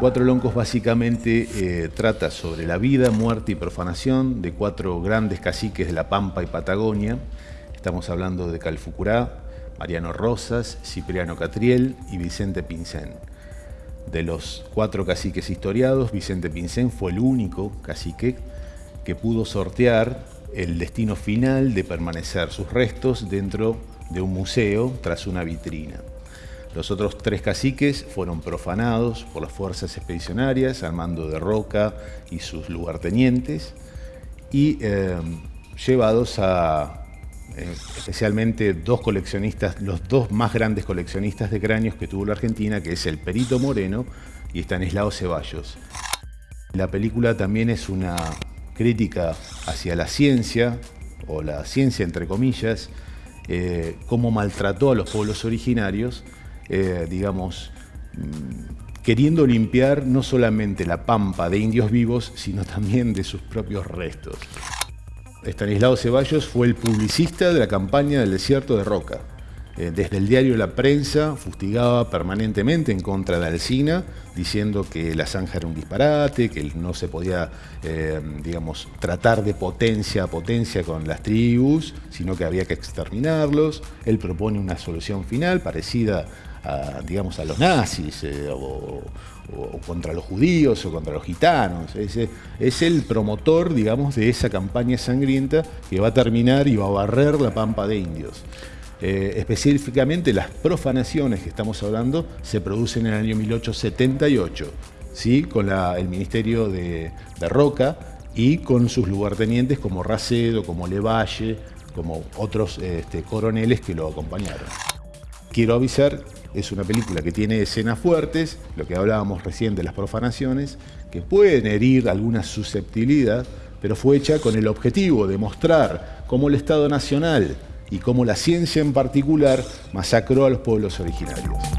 Cuatro Loncos básicamente eh, trata sobre la vida, muerte y profanación de cuatro grandes caciques de La Pampa y Patagonia. Estamos hablando de Calfucurá, Mariano Rosas, Cipriano Catriel y Vicente Pincén. De los cuatro caciques historiados, Vicente Pincén fue el único cacique que pudo sortear el destino final de permanecer sus restos dentro de un museo tras una vitrina. Los otros tres caciques fueron profanados por las fuerzas expedicionarias, Armando de Roca y sus lugartenientes, y eh, llevados a eh, especialmente dos coleccionistas, los dos más grandes coleccionistas de cráneos que tuvo la Argentina, que es el Perito Moreno y Estanislao Ceballos. La película también es una crítica hacia la ciencia, o la ciencia entre comillas, eh, cómo maltrató a los pueblos originarios, eh, digamos, mm, queriendo limpiar no solamente la pampa de indios vivos, sino también de sus propios restos. Estanislao Ceballos fue el publicista de la campaña del desierto de Roca. Eh, desde el diario La Prensa fustigaba permanentemente en contra de Alcina, diciendo que la zanja era un disparate, que no se podía, eh, digamos, tratar de potencia a potencia con las tribus, sino que había que exterminarlos. Él propone una solución final parecida a, digamos, a los nazis eh, o, contra los judíos o contra los gitanos. Es, es, el promotor, digamos, de esa campaña sangrienta que va a terminar y va a barrer la pampa de indios. Eh, específicamente las profanaciones que estamos hablando se producen en el año 1878, ¿sí? con el Ministerio de, Roca y con sus lugartenientes como Racedo, como Levalle, como otros este, coroneles que lo acompañaron. Quiero avisar es una película que tiene escenas fuertes, lo que hablábamos recién de las profanaciones, que pueden herir alguna susceptibilidad, pero fue hecha con el objetivo de mostrar cómo el Estado Nacional y cómo la ciencia en particular masacró a los pueblos originarios.